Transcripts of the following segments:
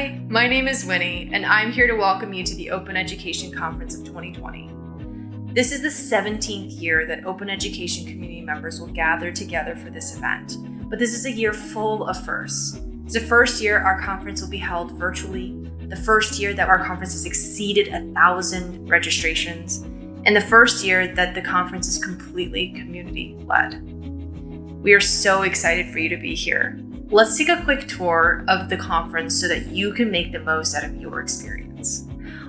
My name is Winnie, and I'm here to welcome you to the Open Education Conference of 2020. This is the 17th year that Open Education community members will gather together for this event, but this is a year full of firsts. It's the first year our conference will be held virtually, the first year that our conference has exceeded a thousand registrations, and the first year that the conference is completely community led. We are so excited for you to be here. Let's take a quick tour of the conference so that you can make the most out of your experience.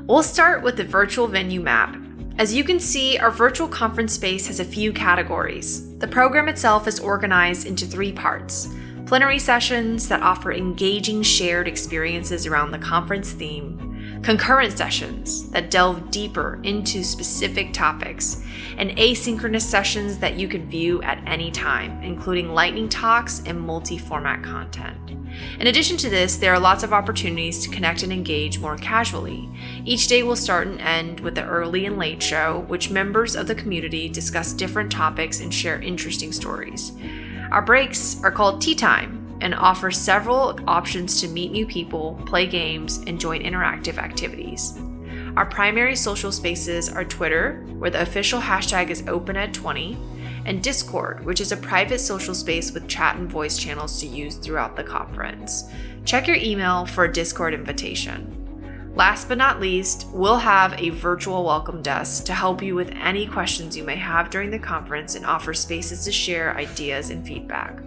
We'll start with the virtual venue map. As you can see, our virtual conference space has a few categories. The program itself is organized into three parts plenary sessions that offer engaging shared experiences around the conference theme, concurrent sessions that delve deeper into specific topics, and asynchronous sessions that you can view at any time, including lightning talks and multi format content. In addition to this, there are lots of opportunities to connect and engage more casually. Each day will start and end with the early and late show, which members of the community discuss different topics and share interesting stories. Our breaks are called tea time, and offers several options to meet new people, play games, and join interactive activities. Our primary social spaces are Twitter, where the official hashtag is OpenEd20, and Discord, which is a private social space with chat and voice channels to use throughout the conference. Check your email for a Discord invitation. Last but not least, we'll have a virtual welcome desk to help you with any questions you may have during the conference and offer spaces to share ideas and feedback.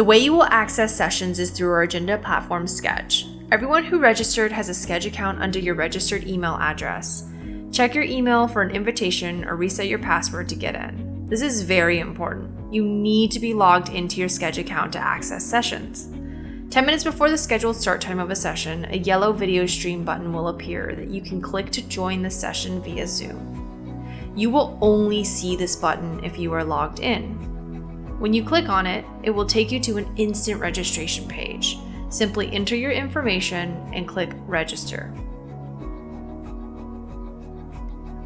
The way you will access sessions is through our agenda platform Sched. Everyone who registered has a Sched account under your registered email address. Check your email for an invitation or reset your password to get in. This is very important. You need to be logged into your Sched account to access sessions. 10 minutes before the scheduled start time of a session, a yellow video stream button will appear that you can click to join the session via Zoom. You will only see this button if you are logged in. When you click on it, it will take you to an instant registration page. Simply enter your information and click register.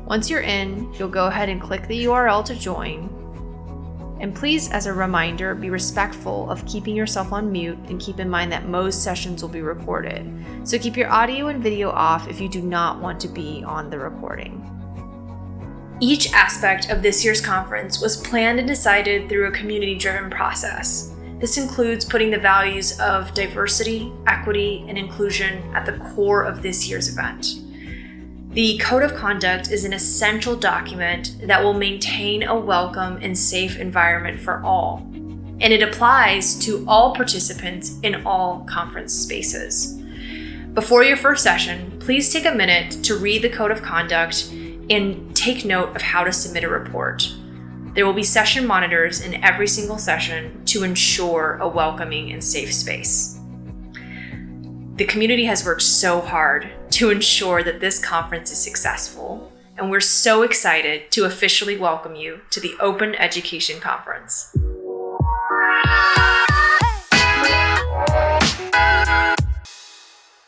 Once you're in, you'll go ahead and click the URL to join. And please, as a reminder, be respectful of keeping yourself on mute and keep in mind that most sessions will be recorded. So keep your audio and video off if you do not want to be on the recording. Each aspect of this year's conference was planned and decided through a community driven process. This includes putting the values of diversity, equity, and inclusion at the core of this year's event. The Code of Conduct is an essential document that will maintain a welcome and safe environment for all, and it applies to all participants in all conference spaces. Before your first session, please take a minute to read the Code of Conduct and take note of how to submit a report. There will be session monitors in every single session to ensure a welcoming and safe space. The community has worked so hard to ensure that this conference is successful, and we're so excited to officially welcome you to the Open Education Conference.